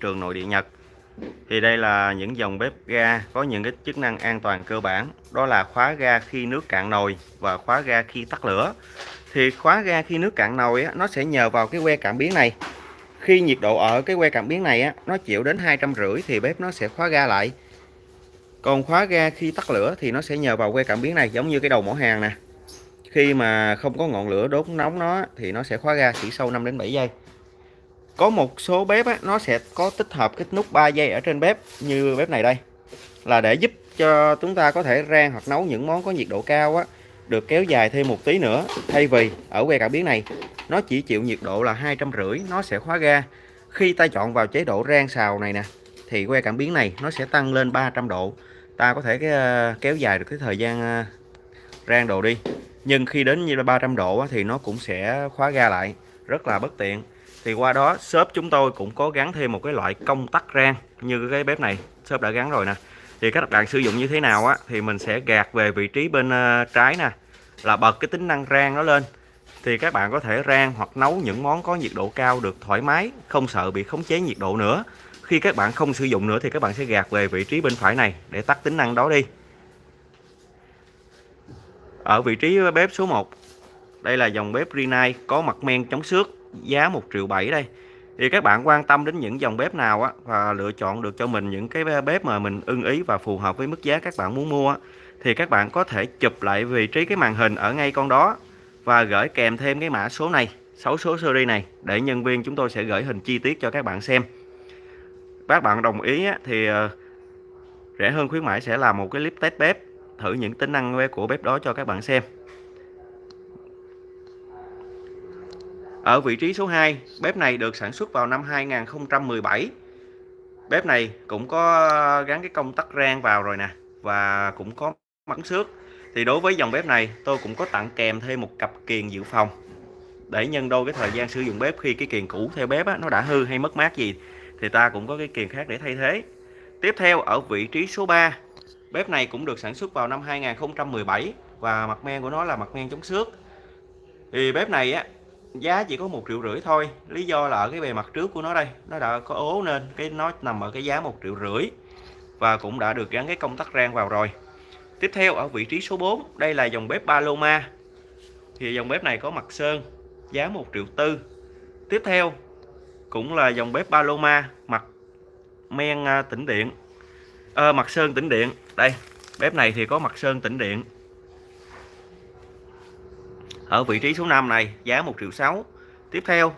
trường nội địa Nhật. Thì đây là những dòng bếp ga có những cái chức năng an toàn cơ bản. Đó là khóa ga khi nước cạn nồi và khóa ga khi tắt lửa. Thì khóa ga khi nước cạn nồi á, nó sẽ nhờ vào cái que cảm biến này. Khi nhiệt độ ở cái que cảm biến này á, nó chịu đến hai trăm rưỡi thì bếp nó sẽ khóa ga lại. Còn khóa ga khi tắt lửa thì nó sẽ nhờ vào que cảm biến này giống như cái đầu mỏ hàng nè. Khi mà không có ngọn lửa đốt nóng nó thì nó sẽ khóa ga chỉ sau 5 đến 7 giây có một số bếp á, nó sẽ có tích hợp cái nút 3 giây ở trên bếp như bếp này đây. Là để giúp cho chúng ta có thể rang hoặc nấu những món có nhiệt độ cao á được kéo dài thêm một tí nữa. Thay vì ở que cảm biến này nó chỉ chịu nhiệt độ là hai trăm rưỡi nó sẽ khóa ga khi ta chọn vào chế độ rang xào này nè thì que cảm biến này nó sẽ tăng lên 300 độ. Ta có thể cái kéo dài được cái thời gian ờ, rang đồ đi. Nhưng khi đến như là 300 độ thì nó cũng sẽ khóa ga lại. Rất là bất tiện thì qua đó, shop chúng tôi cũng có gắn thêm một cái loại công tắc rang như cái bếp này. Shop đã gắn rồi nè. Thì các bạn sử dụng như thế nào á, thì mình sẽ gạt về vị trí bên ờ, trái nè, là bật cái tính năng rang nó lên. Thì các bạn có thể rang hoặc nấu những món có nhiệt độ cao được thoải mái, không sợ bị khống chế nhiệt độ nữa. Khi các bạn không sử dụng nữa thì các bạn sẽ gạt về vị trí bên phải này để tắt tính năng đó đi. Ở vị trí bếp số 1 đây là dòng bếp Rinnai có mặt men chống xước giá 1 triệu 7 đây. Thì các bạn quan tâm đến những dòng bếp nào á và lựa chọn được cho mình những cái bếp mà mình ưng ý và phù hợp với mức giá các bạn muốn mua thì các bạn có thể chụp lại vị trí cái màn hình ở ngay con đó và gửi kèm thêm cái mã số này 6 số series này để nhân viên chúng tôi sẽ gửi hình chi tiết cho các bạn xem. Các bạn đồng ý á, thì ờ, rẻ hơn khuyến mãi sẽ làm một cái clip test bếp thử những tính năng của bếp đó cho các bạn xem. Ở vị trí số 2, bếp này được sản xuất vào năm 2017. Bếp này cũng có ờ, gắn cái công tắc rang vào rồi nè và cũng có mắng xước. Thì đối với dòng bếp này tôi cũng có tặng kèm thêm một cặp kiềng dự phòng để nhân đôi cái thời gian sử dụng bếp khi cái kiềng cũ theo bếp á, nó đã hư hay mất mát gì thì ta cũng có cái kiềng khác để thay thế. Tiếp theo ở vị trí số 3, bếp này cũng được sản xuất vào năm 2017 và mặt men của nó là mặt men chống xước. Thì bếp này á giá chỉ có một triệu rưỡi thôi. Lý do là ở cái bề mặt trước của nó đây nó đã có ố nên cái nó nằm ở cái giá một triệu rưỡi và cũng đã được gắn cái công tắc rang vào rồi. Tiếp theo ở vị trí số 4 đây là dòng bếp Paloma. Thì dòng bếp này có mặt sơn giá một triệu tư. Tiếp theo cũng là dòng bếp Paloma mặt men à, tĩnh điện. À, mặt sơn tĩnh điện. Đây bếp này thì có mặt sơn tĩnh điện ở vị trí số 5 này, giá 1 triệu 6 tiếp theo,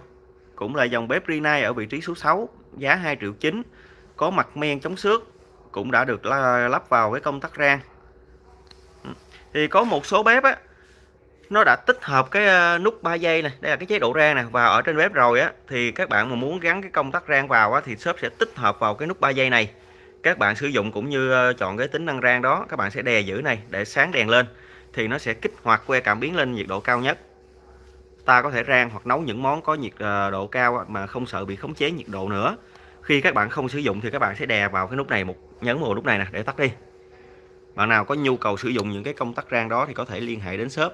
cũng là dòng bếp Rinnai ở vị trí số 6 giá 2 triệu 9 có mặt men chống xước, cũng đã được lắp vào cái công tắc rang. Ừ. Thì có một số bếp á, nó đã tích hợp cái ờ, nút 3 giây này, đây là cái chế độ rang nè, và ở trên bếp rồi á, thì các bạn mà muốn gắn cái công tắc rang vào á, thì shop sẽ tích hợp vào cái nút 3 giây này. Các bạn sử dụng cũng như ờ, chọn cái tính năng rang đó, các bạn sẽ đè giữ này, để sáng đèn lên thì nó sẽ kích hoạt que cảm biến lên nhiệt độ cao nhất. Ta có thể rang hoặc nấu những món có nhiệt ờ, độ cao mà không sợ bị khống chế nhiệt độ nữa. Khi các bạn không sử dụng thì các bạn sẽ đè vào cái nút này một nhấn vào nút này nè để tắt đi. Bạn nào có nhu cầu sử dụng những cái công tắc rang đó thì có thể liên hệ đến shop.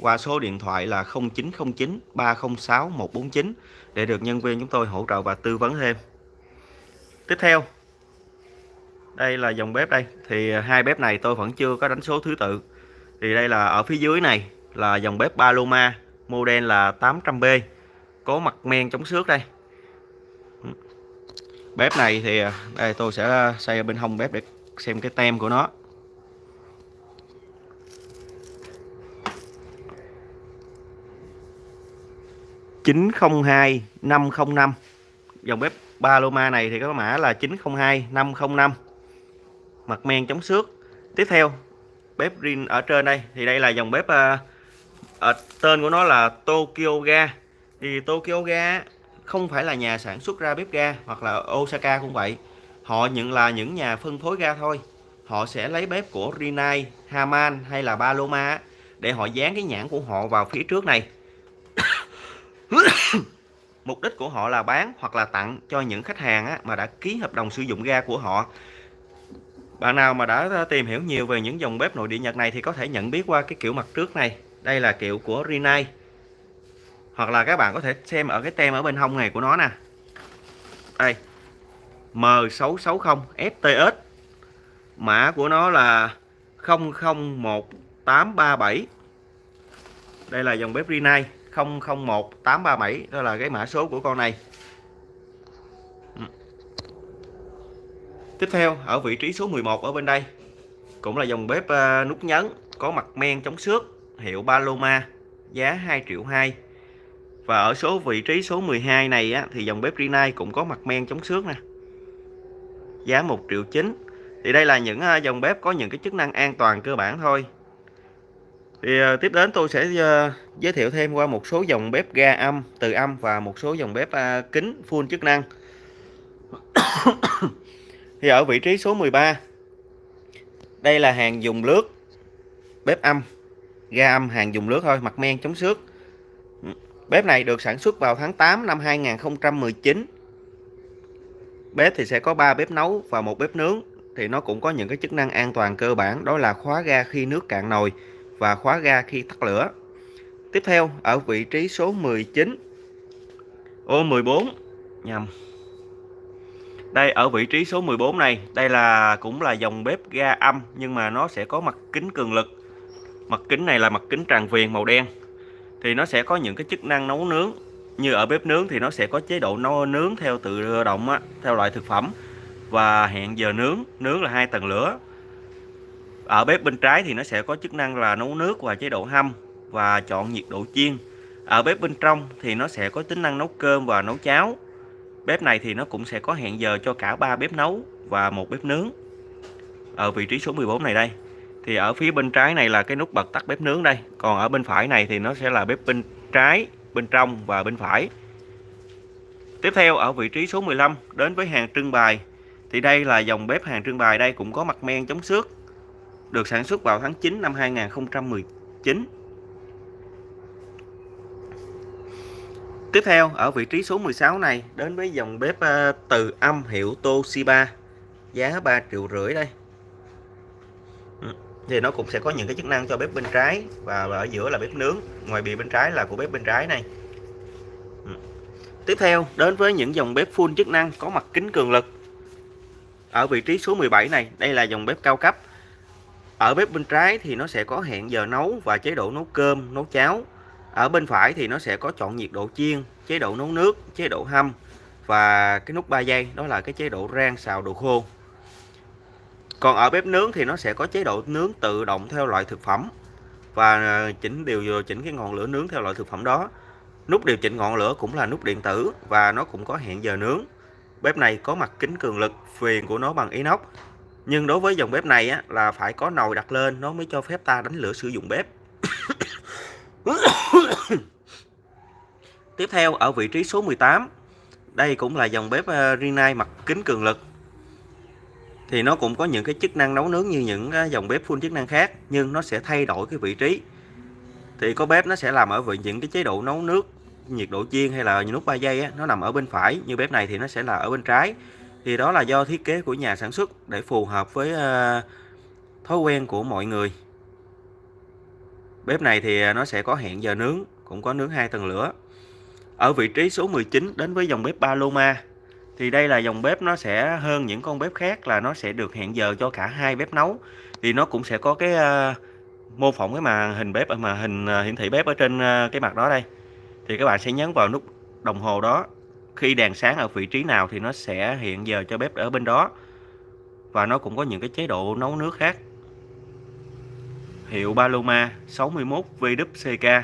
Qua số điện thoại là 0909 306 149 để được nhân viên chúng tôi hỗ trợ và tư vấn thêm. Tiếp theo đây là dòng bếp đây. Thì à, hai bếp này tôi vẫn chưa có đánh số thứ tự. Thì đây là ở phía dưới này là dòng bếp Paloma, model là 800B có mặt men chống xước đây. Bếp này thì à, đây tôi sẽ xây ở bên hông bếp để xem cái tem của nó. chín không hai năm không năm. Dòng bếp Paloma này thì có mã là 902 505 mặt men chống xước. Tiếp theo bếp Rin ở trên đây. Thì đây là dòng bếp ở tên của nó là Tokyo Ga. Thì Tokyo Ga không phải là nhà sản xuất ra bếp ga hoặc là Osaka cũng vậy. Họ nhận là những nhà phân phối ga thôi. Họ sẽ lấy bếp của Rinnai, Haman hay là Paloma để họ dán cái nhãn của họ vào phía trước này. Mục đích của họ là bán hoặc là tặng cho những khách hàng mà đã ký hợp đồng sử dụng ga của họ bạn nào mà đã tìm hiểu nhiều về những dòng bếp nội địa Nhật này thì có thể nhận biết qua cái kiểu mặt trước này. Đây là kiểu của Rinnai. Hoặc là các bạn có thể xem ở cái tem ở bên hông này của nó nè. đây M660 FTS mã của nó là 001837 đây là dòng bếp Rinnai 001837 đó là cái mã số của con này tiếp theo ở vị trí số 11 ở bên đây cũng là dòng bếp ờ, nút nhấn có mặt men chống xước hiệu Paloma giá 2 triệu 2 và ở số vị trí số 12 này á, thì dòng bếp Rinnai cũng có mặt men chống xước nè. Giá 1 triệu 9 thì đây là những ờ, dòng bếp có những cái chức năng an toàn cơ bản thôi. Thì uh, tiếp đến tôi sẽ uh, giới thiệu thêm qua một số dòng bếp ga âm từ âm và một số dòng bếp uh, kính full chức năng thì ở vị trí số 13 đây là hàng dùng lướt bếp âm, ga âm hàng dùng lướt thôi, mặt men chống xước. Bếp này được sản xuất vào tháng 8 năm 2019 bếp thì sẽ có 3 bếp nấu và một bếp nướng. Thì nó cũng có những cái chức năng an toàn cơ bản, đó là khóa ga khi nước cạn nồi và khóa ga khi tắt lửa. Tiếp theo, ở vị trí số 19 ô 14 nhầm đây ở vị trí số 14 này đây là cũng là dòng bếp ga âm nhưng mà nó sẽ có mặt kính cường lực. Mặt kính này là mặt kính tràn viền màu đen. Thì nó sẽ có những cái chức năng nấu nướng. Như ở bếp nướng thì nó sẽ có chế độ nấu nướng theo tự động á, theo loại thực phẩm. Và hẹn giờ nướng nướng là hai tầng lửa. Ở bếp bên trái thì nó sẽ có chức năng là nấu nước và chế độ hâm và chọn nhiệt độ chiên. Ở bếp bên trong thì nó sẽ có tính năng nấu cơm và nấu cháo bếp này thì nó cũng sẽ có hẹn giờ cho cả ba bếp nấu và một bếp nướng. Ở vị trí số 14 này đây, thì ở phía bên trái này là cái nút bật tắt bếp nướng đây. Còn ở bên phải này thì nó sẽ là bếp bên trái, bên trong và bên phải. Tiếp theo, ở vị trí số 15 đến với hàng trưng bày, thì đây là dòng bếp hàng trưng bày. Đây cũng có mặt men chống xước, được sản xuất vào tháng 9 năm 2019 Tiếp theo, ở vị trí số 16 này, đến với dòng bếp ờ, từ âm hiệu Toshiba. Giá 3 triệu rưỡi đây. Ừ, thì nó cũng sẽ có những cái chức năng cho bếp bên trái và ở giữa là bếp nướng, ngoài bìa bên trái là của bếp bên trái này. Ừ. Tiếp theo, đến với những dòng bếp full chức năng có mặt kính cường lực. Ở vị trí số 17 này, đây là dòng bếp cao cấp. Ở bếp bên trái thì nó sẽ có hẹn giờ nấu và chế độ nấu cơm, nấu cháo ở bên phải thì nó sẽ có chọn nhiệt độ chiên chế độ nấu nước chế độ hâm và cái nút 3 giây đó là cái chế độ rang xào đồ khô. Còn ở bếp nướng thì nó sẽ có chế độ nướng tự động theo loại thực phẩm và à, chỉnh điều chỉnh cái ngọn lửa nướng theo loại thực phẩm đó. Nút điều chỉnh ngọn lửa cũng là nút điện tử và nó cũng có hẹn giờ nướng. Bếp này có mặt kính cường lực phiền của nó bằng inox. Nhưng đối với dòng bếp này á, là phải có nồi đặt lên nó mới cho phép ta đánh lửa sử dụng bếp. Tiếp theo ở vị trí số 18 Đây cũng là dòng bếp ờ, Rinnai mặt kính cường lực. Thì nó cũng có những cái chức năng nấu nướng như những ờ, dòng bếp full chức năng khác Nhưng nó sẽ thay đổi cái vị trí. Thì có bếp nó sẽ làm ở vị những cái chế độ nấu nước nhiệt độ chiên hay là nút 3 giây á, nó nằm ở bên phải. Như bếp này thì nó sẽ là ở bên trái. Thì đó là do thiết kế của nhà sản xuất để phù hợp với ờ, thói quen của mọi người bếp này thì à, nó sẽ có hẹn giờ nướng cũng có nướng hai tầng lửa. Ở vị trí số 19 đến với dòng bếp Paloma thì đây là dòng bếp nó sẽ hơn những con bếp khác là nó sẽ được hẹn giờ cho cả hai bếp nấu. Thì nó cũng sẽ có cái uh, mô phỏng cái màn hình bếp à, mà hình hiển thị bếp ở trên cái mặt đó đây. Thì các bạn sẽ nhấn vào nút đồng hồ đó. Khi đèn sáng ở vị trí nào thì nó sẽ hiện giờ cho bếp ở bên đó. Và nó cũng có những cái chế độ nấu nước khác hiệu Paloma 61 VWCK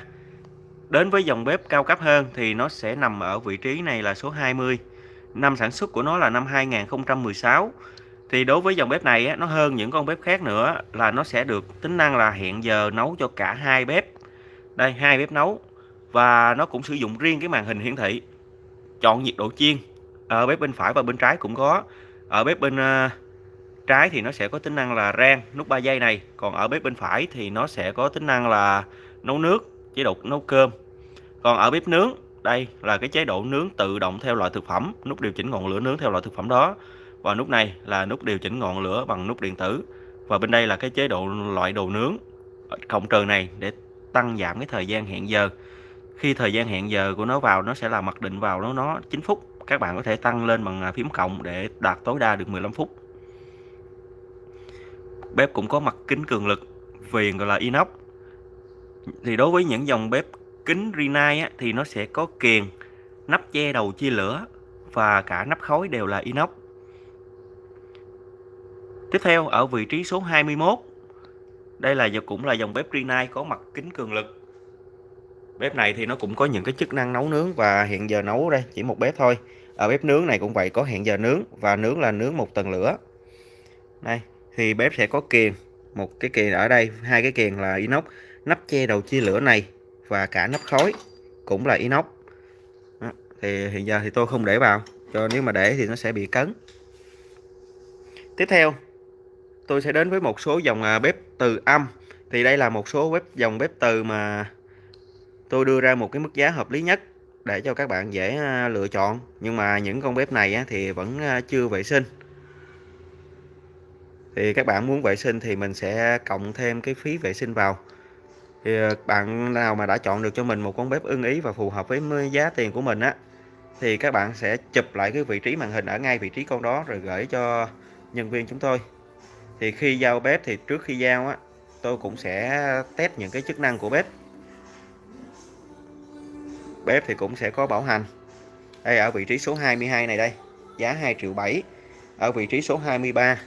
đến với dòng bếp cao cấp hơn thì nó sẽ nằm ở vị trí này là số 20 năm sản xuất của nó là năm 2016 thì đối với dòng bếp này á, nó hơn những con bếp khác nữa là nó sẽ được tính năng là hẹn giờ nấu cho cả hai bếp. Đây hai bếp nấu. Và nó cũng sử dụng riêng cái màn hình hiển thị. Chọn nhiệt độ chiên. Ở bếp bên phải và bên trái cũng có. Ở bếp bên ờ, trái thì nó sẽ có tính năng là rang nút 3 giây này, còn ở bếp bên phải thì nó sẽ có tính năng là nấu nước, chế độ nấu cơm. Còn ở bếp nướng, đây là cái chế độ nướng tự động theo loại thực phẩm, nút điều chỉnh ngọn lửa nướng theo loại thực phẩm đó. Và nút này là nút điều chỉnh ngọn lửa bằng nút điện tử. Và bên đây là cái chế độ loại đồ nướng cộng trừ này để tăng giảm cái thời gian hẹn giờ. Khi thời gian hẹn giờ của nó vào, nó sẽ là mặc định vào nó nó 9 phút. Các bạn có thể tăng lên bằng à, phím cộng để đạt tối đa được 15 phút bếp cũng có mặt kính cường lực viền gọi là inox. Thì đối với những dòng bếp kính Rinnai á, thì nó sẽ có kiềng nắp che đầu chia lửa và cả nắp khói đều là inox. Tiếp theo ở vị trí số 21 đây là cũng là dòng bếp Rinnai có mặt kính cường lực. Bếp này thì nó cũng có những cái chức năng nấu nướng và hiện giờ nấu đây chỉ một bếp thôi. Ở bếp nướng này cũng vậy có hẹn giờ nướng và nướng là nướng một tầng lửa. Đây thì bếp sẽ có kiềng. Một cái kiềng ở đây, hai cái kiềng là inox. Nắp che đầu chia lửa này và cả nắp khói cũng là inox. Đó. thì hiện giờ thì tôi không để vào, cho nếu mà để thì nó sẽ bị cấn. Tiếp theo, tôi sẽ đến với một số dòng à, bếp từ âm. Thì đây là một số bếp, dòng bếp từ mà tôi đưa ra một cái mức giá hợp lý nhất để cho các bạn dễ à, lựa chọn. Nhưng mà những con bếp này thì vẫn à, chưa vệ sinh thì các bạn muốn vệ sinh thì mình sẽ cộng thêm cái phí vệ sinh vào. Thì ờ, bạn nào mà đã chọn được cho mình một con bếp ưng ý và phù hợp với giá tiền của mình á, thì các bạn sẽ chụp lại cái vị trí màn hình ở ngay vị trí con đó rồi gửi cho nhân viên chúng tôi. Thì khi giao bếp thì trước khi giao á, tôi cũng sẽ test những cái chức năng của bếp. Bếp thì cũng sẽ có bảo hành. Đây, ở vị trí số 22 này đây, giá 2 triệu 7 ở vị trí số 23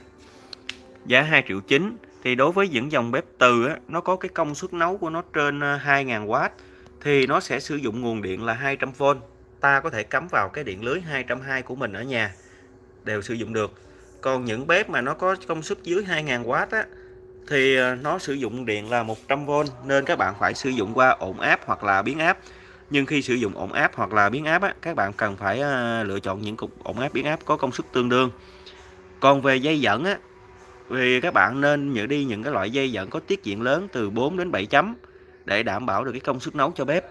giá 2 triệu 9 thì đối với những dòng bếp từ á, nó có cái công suất nấu của nó trên ờ, 2.000W thì nó sẽ sử dụng nguồn điện là 200V ta có thể cắm vào cái điện lưới 220 của mình ở nhà đều sử dụng được. Còn những bếp mà nó có công suất dưới 2.000W á, thì ờ, nó sử dụng điện là 100V nên các bạn phải sử dụng qua ổn áp hoặc là biến áp. Nhưng khi sử dụng ổn áp hoặc là biến áp á, các bạn cần phải ờ, lựa chọn những cục ổn áp biến áp có công suất tương đương. Còn về dây dẫn á vì các bạn nên nhớ đi những cái loại dây dẫn có tiết diện lớn từ 4 đến 7 chấm để đảm bảo được cái công suất nấu cho bếp.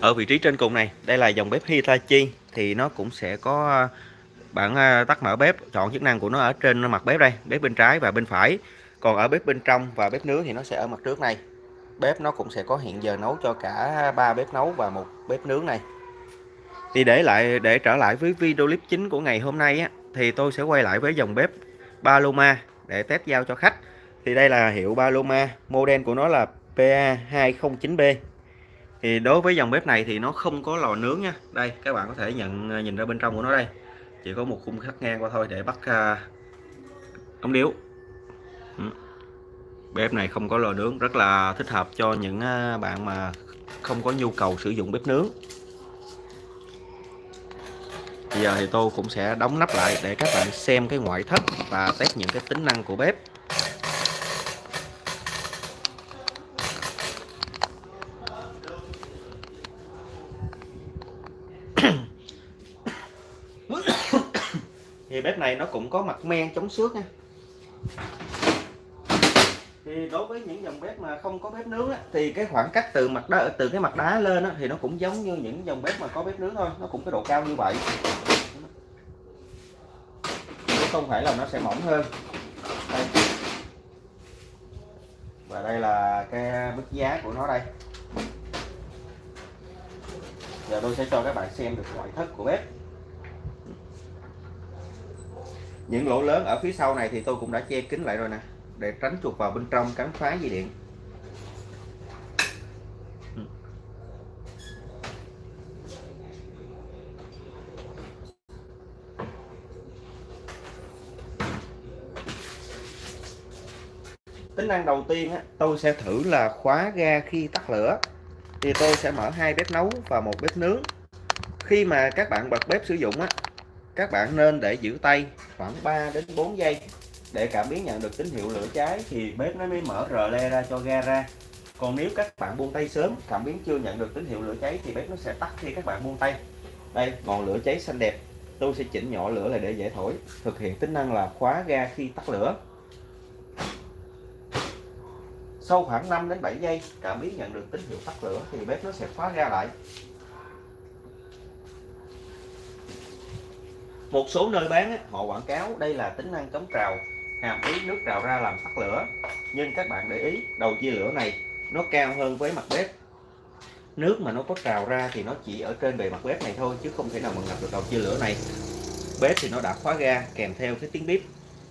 Ở vị trí trên cùng này, đây là dòng bếp Hitachi, thì nó cũng sẽ có à, bạn à, tắt mở bếp, chọn chức năng của nó ở trên mặt bếp đây, bếp bên trái và bên phải. Còn ở bếp bên trong và bếp nướng thì nó sẽ ở mặt trước này. Bếp nó cũng sẽ có hiện giờ nấu cho cả ba bếp nấu và một bếp nướng này. Thì để lại, để trở lại với video clip chính của ngày hôm nay á thì tôi sẽ quay lại với dòng bếp Paloma để test giao cho khách. Thì đây là hiệu Paloma model của nó là PA209B thì đối với dòng bếp này thì nó không có lò nướng nha. Đây các bạn có thể nhận à, nhìn ra bên trong của nó đây. Chỉ có một khung cắt ngang qua thôi để bắt à, uh, ống điếu. Ừ. Bếp này không có lò nướng rất là thích hợp cho những à, bạn mà không có nhu cầu sử dụng bếp nướng bây giờ thì tôi cũng sẽ đóng nắp lại để các bạn xem cái ngoại thất và test những cái tính năng của bếp. Thì bếp này nó cũng có mặt men chống xước nha thì đối với những dòng bếp mà không có bếp nướng á, thì cái khoảng cách từ mặt đá từ cái mặt đá lên á, thì nó cũng giống như những dòng bếp mà có bếp nướng thôi nó cũng cái độ cao như vậy. Chứ không phải là nó sẽ mỏng hơn. Đây. và đây là cái mức giá của nó đây. Giờ tôi sẽ cho các bạn xem được ngoại thất của bếp. Những lỗ lớn ở phía sau này thì tôi cũng đã che kín lại rồi nè để tránh chuột vào bên trong cắn phá dây điện. Tính năng đầu tiên á, tôi sẽ thử là khóa ga khi tắt lửa. Thì tôi sẽ mở hai bếp nấu và một bếp nướng. Khi mà các bạn bật bếp sử dụng á các bạn nên để giữ tay khoảng 3 đến 4 giây để cảm biến nhận được tín hiệu lửa cháy thì bếp nó mới mở rờ le ra cho ga ra. Còn nếu các bạn buông tay sớm, cảm biến chưa nhận được tín hiệu lửa cháy thì bếp nó sẽ tắt khi các bạn buông tay. Đây, ngọn lửa cháy xanh đẹp. Tôi sẽ chỉnh nhỏ lửa lại để dễ thổi. Thực hiện tính năng là khóa ga khi tắt lửa. Sau khoảng 5 đến 7 giây, cảm biến nhận được tín hiệu tắt lửa thì bếp nó sẽ khóa ga lại. Một số nơi bán họ quảng cáo đây là tính năng chống trào hàm ý nước trào ra làm tắt lửa. Nhưng các bạn để ý đầu chia lửa này nó cao hơn với mặt bếp. Nước mà nó có trào ra thì nó chỉ ở trên bề mặt bếp này thôi chứ không thể nào mà ngập được đầu chia lửa này. Bếp thì nó đã khóa ga kèm theo cái tiếng bếp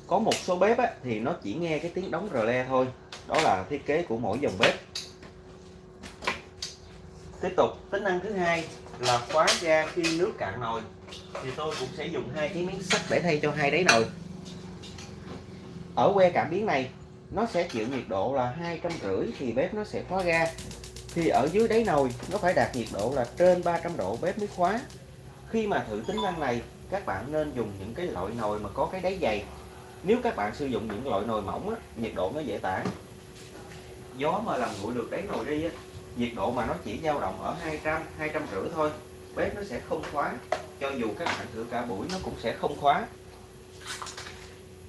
có một số bếp á, thì nó chỉ nghe cái tiếng đóng rờ le thôi. Đó là thiết kế của mỗi dòng bếp. Tiếp tục tính năng thứ hai là khóa ga khi nước cạn nồi. Thì tôi cũng sẽ dùng hai cái miếng sắt để thay cho hai đáy nồi ở que cảm biến này nó sẽ chịu nhiệt độ là hai trăm rưỡi thì bếp nó sẽ khóa ga. Thì ở dưới đáy nồi nó phải đạt nhiệt độ là trên 300 độ bếp mới khóa. Khi mà thử tính năng này các bạn nên dùng những cái loại nồi mà có cái đáy dày. Nếu các bạn sử dụng những loại nồi mỏng á, nhiệt độ nó dễ tản. Gió mà làm nguội được đáy nồi đi á, nhiệt độ mà nó chỉ dao động ở 200 200 rưỡi thôi bếp nó sẽ không khóa. Cho dù các bạn thử cả buổi nó cũng sẽ không khóa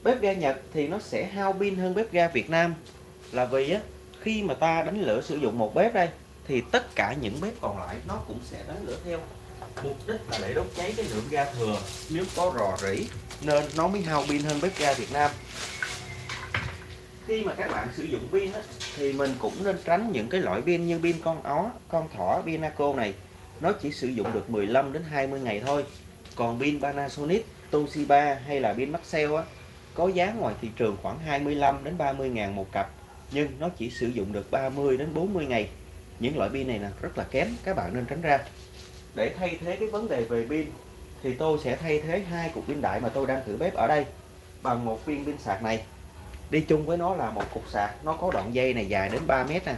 bếp ga Nhật thì nó sẽ hao pin hơn bếp ga Việt Nam. Là vì á khi mà ta đánh lửa sử dụng một bếp đây thì tất cả những bếp còn lại nó cũng sẽ đánh lửa theo. Mục đích là để đốt cháy cái lượng ga thừa. Nếu có rò rỉ nên nó mới hao pin hơn bếp ga Việt Nam. Khi mà các bạn sử dụng pin á, thì mình cũng nên tránh những cái loại pin như pin con ó, con thỏ, pinaco này. Nó chỉ sử dụng được 15 đến 20 ngày thôi. Còn pin Panasonic, Toshiba hay là pin Maxell á có giá ngoài thị trường khoảng 25 đến 30 ngàn một cặp, nhưng nó chỉ sử dụng được 30 đến 40 ngày. Những loại pin này là rất là kém, các bạn nên tránh ra. Để thay thế cái vấn đề về pin, thì tôi sẽ thay thế hai cục pin đại mà tôi đang thử bếp ở đây bằng một viên pin sạc này. Đi chung với nó là một cục sạc, nó có đoạn dây này dài đến 3 mét nè.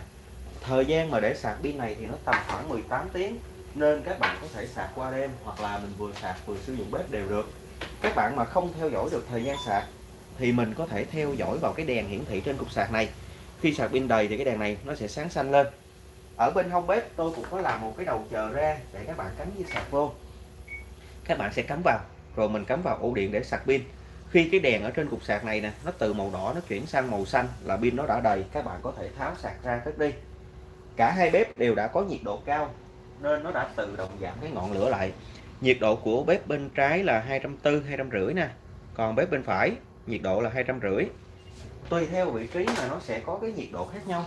Thời gian mà để sạc pin này thì nó tầm khoảng 18 tiếng, nên các bạn có thể sạc qua đêm hoặc là mình vừa sạc vừa sử dụng bếp đều được. Các bạn mà không theo dõi được thời gian sạc thì mình có thể theo dõi vào cái đèn hiển thị trên cục sạc này. Khi sạc pin đầy thì cái đèn này nó sẽ sáng xanh lên. Ở bên hông bếp tôi cũng có làm một cái đầu chờ ra để các bạn cắm dây sạc vô. Các bạn sẽ cắm vào, rồi mình cắm vào ổ điện để sạc pin. Khi cái đèn ở trên cục sạc này nè, nó từ màu đỏ nó chuyển sang màu xanh là pin nó đã đầy, các bạn có thể tháo sạc ra cất đi. Cả hai bếp đều đã có nhiệt độ cao, nên nó đã tự động giảm cái ngọn lửa lại. Nhiệt độ của bếp bên trái là 240 250 nè. Còn bếp bên phải nhiệt độ là 250 tùy theo vị trí mà nó sẽ có cái nhiệt độ khác nhau.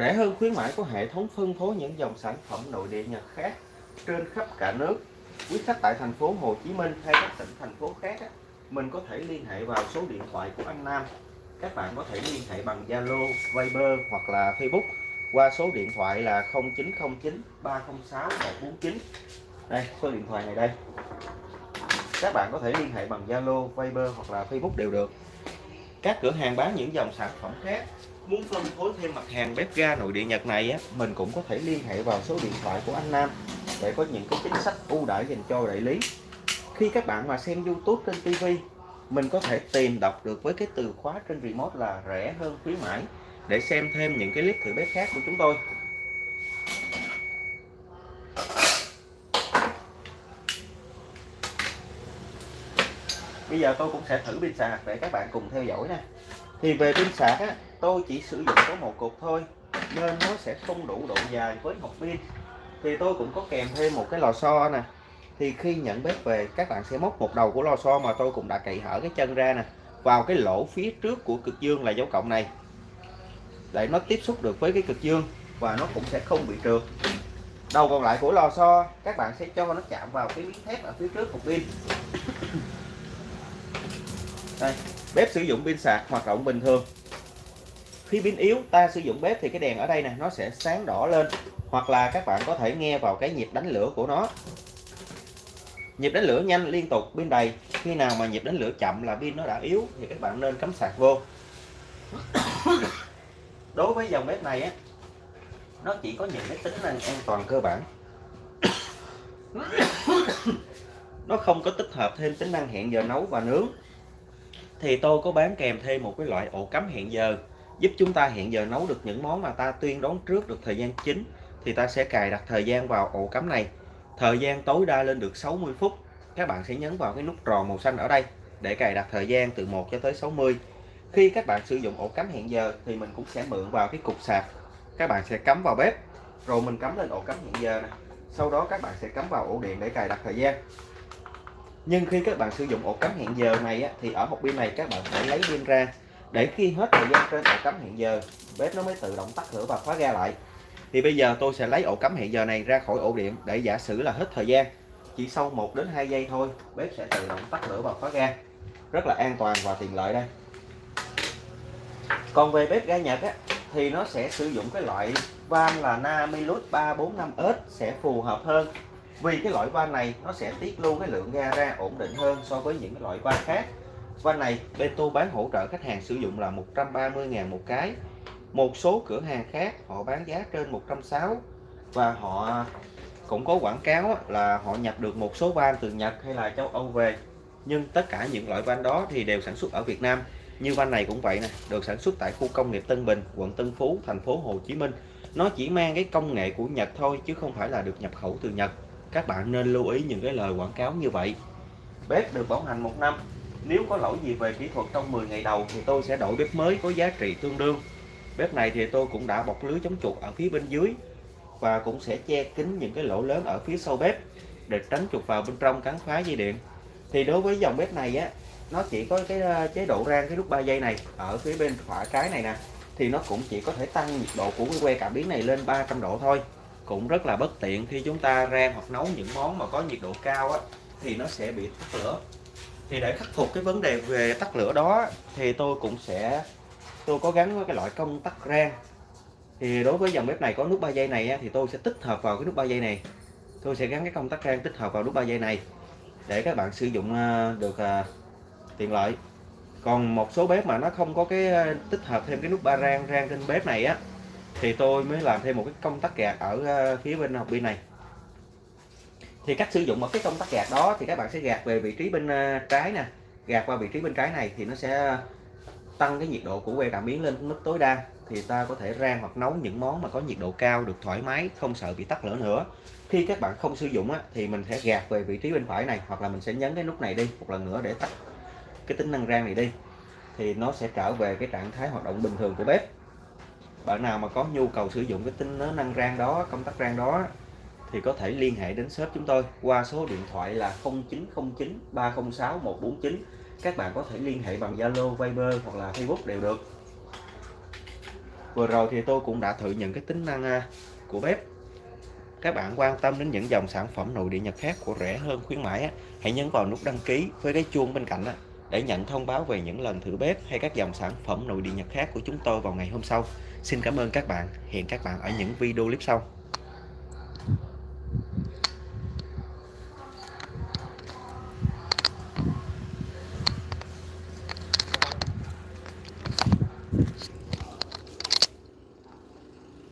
Rẻ hơn khuyến mãi có hệ thống phân phối những dòng sản phẩm nội địa Nhật khác trên khắp cả nước. Quý khách tại thành phố Hồ Chí Minh hay các tỉnh thành phố khác mình có thể liên hệ vào số điện thoại của anh Nam. Các bạn có thể liên hệ bằng Zalo, Viber hoặc là Facebook qua số điện thoại là 0909 306 149. Đây, số điện thoại này đây. Các bạn có thể liên hệ bằng Zalo, Viber hoặc là Facebook đều được. Các cửa hàng bán những dòng sản phẩm khác muốn phân phối thêm mặt hàng bếp ga nội địa Nhật này á, mình cũng có thể liên hệ vào số điện thoại của anh Nam để có những cái chính sách ưu đãi dành cho đại lý. Khi các bạn mà xem YouTube trên TV, mình có thể tìm đọc được với cái từ khóa trên remote là rẻ hơn khuyến mãi để xem thêm những cái clip thử bếp khác của chúng tôi. Bây giờ tôi cũng sẽ thử pin sạc để các bạn cùng theo dõi nè. Thì về pin sạc á, tôi chỉ sử dụng có một cục thôi nên nó sẽ không đủ độ dài với một pin thì tôi cũng có kèm thêm một cái lò xo nè. Thì khi nhận bếp về các bạn sẽ móc một đầu của lò xo mà tôi cũng đã cậy hở cái chân ra nè vào cái lỗ phía trước của cực dương là dấu cộng này. Để nó tiếp xúc được với cái cực dương và nó cũng sẽ không bị trượt. Đầu còn lại của lò xo các bạn sẽ cho nó chạm vào cái miếng thép ở phía trước cục pin đây bếp sử dụng pin sạc hoạt động bình thường. Khi pin yếu, ta sử dụng bếp thì cái đèn ở đây nè, nó sẽ sáng đỏ lên, hoặc là các bạn có thể nghe vào cái nhịp đánh lửa của nó. Nhịp đánh lửa nhanh liên tục, pin đầy. Khi nào mà nhịp đánh lửa chậm là pin nó đã yếu thì các bạn nên cắm sạc vô. Đối với dòng bếp này á, nó chỉ có những cái tính năng an toàn cơ bản. Nó không có tích hợp thêm tính năng hẹn giờ nấu và nướng thì tôi có bán kèm thêm một cái loại ổ cắm hẹn giờ, giúp chúng ta hẹn giờ nấu được những món mà ta tuyên đón trước được thời gian chính. Thì ta sẽ cài đặt thời gian vào ổ cắm này. Thời gian tối đa lên được 60 phút. Các bạn sẽ nhấn vào cái nút tròn màu xanh ở đây để cài đặt thời gian từ 1 cho tới 60 khi các bạn sử dụng ổ cắm hẹn giờ thì mình cũng sẽ mượn vào cái cục sạc. Các bạn sẽ cắm vào bếp. Rồi mình cắm lên ổ cắm hẹn giờ này sau đó các bạn sẽ cắm vào ổ điện để cài đặt thời gian nhưng khi các bạn sử dụng ổ cắm hẹn giờ này á, thì ở hộp pin này các bạn phải lấy pin ra. Để khi hết thời gian trên ổ cắm hẹn giờ bếp nó mới tự động tắt lửa và khóa ga lại. Thì bây giờ tôi sẽ lấy ổ cắm hẹn giờ này ra khỏi ổ điện để giả sử là hết thời gian. Chỉ sau 1 đến 2 giây thôi bếp sẽ tự động tắt lửa và khóa ga. Rất là an toàn và tiện lợi đây. Còn về bếp ga Nhật á, thì nó sẽ sử dụng cái loại van là Namilus 345S sẽ phù hợp hơn vì cái loại van này nó sẽ tiết lưu cái lượng ga ra ổn định hơn so với những cái loại van khác. Van này Beto bán hỗ trợ khách hàng sử dụng là 130.000 một cái. Một số cửa hàng khác, họ bán giá trên 160 và họ cũng có quảng cáo là họ nhập được một số van từ Nhật hay là châu Âu về. Nhưng tất cả những loại van đó thì đều sản xuất ở Việt Nam. Như van này cũng vậy nè, được sản xuất tại khu công nghiệp Tân Bình, quận Tân Phú, thành phố Hồ Chí Minh. Nó chỉ mang cái công nghệ của Nhật thôi, chứ không phải là được nhập khẩu từ Nhật các bạn nên lưu ý những cái lời quảng cáo như vậy. Bếp được bảo hành một năm. Nếu có lỗi gì về kỹ thuật trong 10 ngày đầu thì tôi sẽ đổi bếp mới có giá trị tương đương. Bếp này thì tôi cũng đã bọc lưới chống chuột ở phía bên dưới và cũng sẽ che kín những cái lỗ lớn ở phía sau bếp để tránh chuột vào bên trong cắn phá dây điện. Thì đối với dòng bếp này á, nó chỉ có cái ờ, chế độ rang cái nút 3 giây này ở phía bên phải trái này nè. Thì nó cũng chỉ có thể tăng nhiệt độ của cái que cảm biến này lên 300 độ thôi cũng rất là bất tiện khi chúng ta rang hoặc nấu những món mà có nhiệt độ cao á, thì nó sẽ bị tắt lửa. Thì để khắc phục cái vấn đề về tắt lửa đó thì tôi cũng sẽ, tôi có gắn với cái loại công tắc rang. Thì đối với dòng bếp này có nút 3 giây này thì tôi sẽ tích hợp vào cái nút 3 giây này. Tôi sẽ gắn cái công tắc rang tích hợp vào nút 3 giây này để các bạn sử dụng ờ, được ờ, tiện lợi. Còn một số bếp mà nó không có cái ờ, tích hợp thêm cái nút ba rang rang trên bếp này á thì tôi mới làm thêm một cái công tắc gạt ở ờ, phía bên học pin này. Thì cách sử dụng một cái công tắc gạt đó thì các bạn sẽ gạt về vị trí bên ờ, trái nè. Gạt qua vị trí bên trái này thì nó sẽ tăng cái nhiệt độ của que cảm biến lên mức tối đa. Thì ta có thể rang hoặc nấu những món mà có nhiệt độ cao được thoải mái không sợ bị tắt lửa nữa. Khi các bạn không sử dụng á, thì mình sẽ gạt về vị trí bên phải này hoặc là mình sẽ nhấn cái nút này đi một lần nữa để tắt cái tính năng rang này đi. Thì nó sẽ trở về cái trạng thái hoạt động bình thường của bếp bạn nào mà có nhu cầu sử dụng cái tính năng rang đó công tắc rang đó thì có thể liên hệ đến shop chúng tôi qua số điện thoại là 0909 306 149 các bạn có thể liên hệ bằng Zalo, Viber hoặc là Facebook đều được. Vừa rồi thì tôi cũng đã thử những cái tính năng à, của bếp. Các bạn quan tâm đến những dòng sản phẩm nội địa Nhật khác của rẻ hơn khuyến mãi hãy nhấn vào nút đăng ký với cái chuông bên cạnh để nhận thông báo về những lần thử bếp hay các dòng sản phẩm nội địa Nhật khác của chúng tôi vào ngày hôm sau. Xin cảm ơn các bạn. Hẹn các bạn ở những video clip sau.